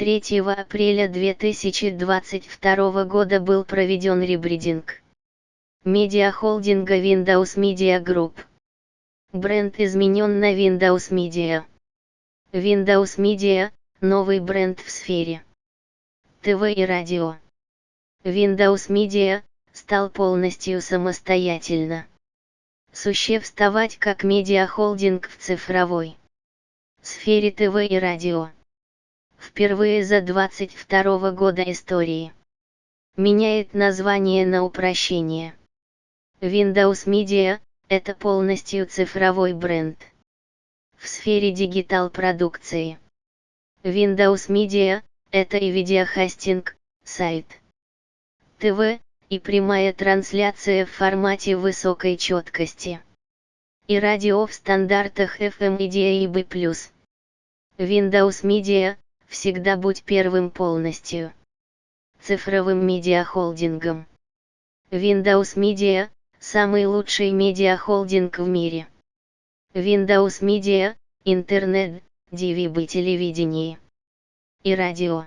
3 апреля 2022 года был проведен ребридинг медиахолдинга Windows Media Group. Бренд изменен на Windows Media. Windows Media – новый бренд в сфере ТВ и радио. Windows Media стал полностью самостоятельно существовать как медиахолдинг в цифровой сфере ТВ и радио. Впервые за 22 года истории. Меняет название на упрощение. Windows Media – это полностью цифровой бренд. В сфере дигитал-продукции. Windows Media – это и видеохостинг, сайт, ТВ, и прямая трансляция в формате высокой четкости. И радио в стандартах FM и DAB+. Windows Media – всегда будь первым полностью. Цифровым медиахолдингом. Windows Media – самый лучший медиахолдинг в мире. Windows Media, интернет, DVB телевидение и радио.